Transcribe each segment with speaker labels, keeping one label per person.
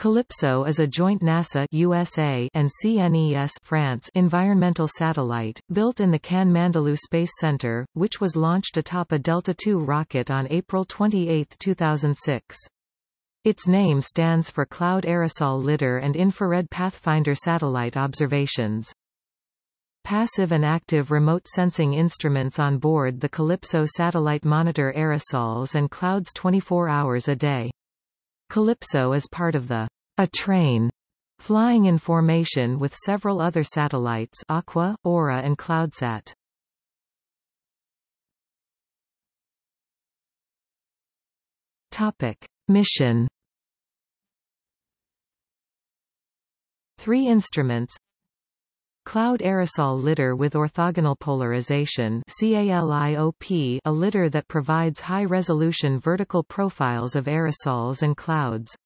Speaker 1: CALIPSO is a joint NASA USA and CNES France environmental satellite, built in the Cannes-Mandelieu Space Center, which was launched atop a Delta II rocket on April 28, 2006. Its name stands for Cloud Aerosol Lidar and Infrared Pathfinder satellite observations. Passive and active remote sensing instruments on board the CALIPSO satellite monitor aerosols and clouds 24 hours a day. CALIPSO is part of the A Train flying in formation with several other satellites Aqua, Aura and CloudSat. Topic. Mission Three instruments Cloud aerosol lidar with orthogonal polarization CALIOP a lidar that provides high-resolution vertical profiles of aerosols and clouds.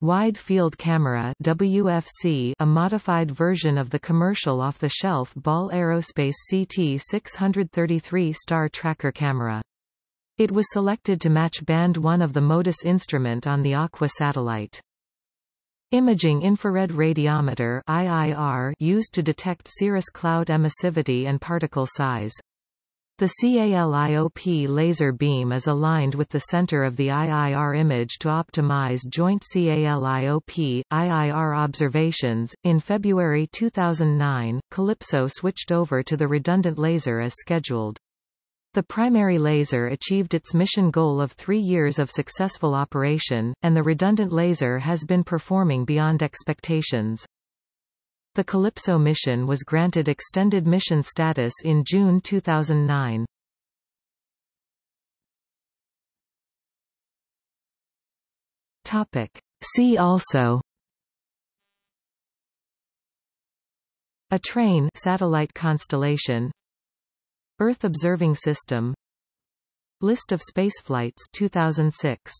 Speaker 1: Wide Field Camera WFC a modified version of the commercial off-the-shelf Ball Aerospace CT-633 Star Tracker camera. It was selected to match Band 1 of the MODIS instrument on the Aqua satellite. Imaging infrared radiometer IIR used to detect cirrus cloud emissivity and particle size. The CALIOP laser beam is aligned with the center of the IIR image to optimize joint CALIOP IIR observations. In February 2009, CALIPSO switched over to the redundant laser as scheduled. The primary laser achieved its mission goal of three years of successful operation, and the redundant laser has been performing beyond expectations. The CALIPSO mission was granted extended mission status in June 2009. Topic. See also A train satellite constellation Earth Observing System. List of spaceflights 2006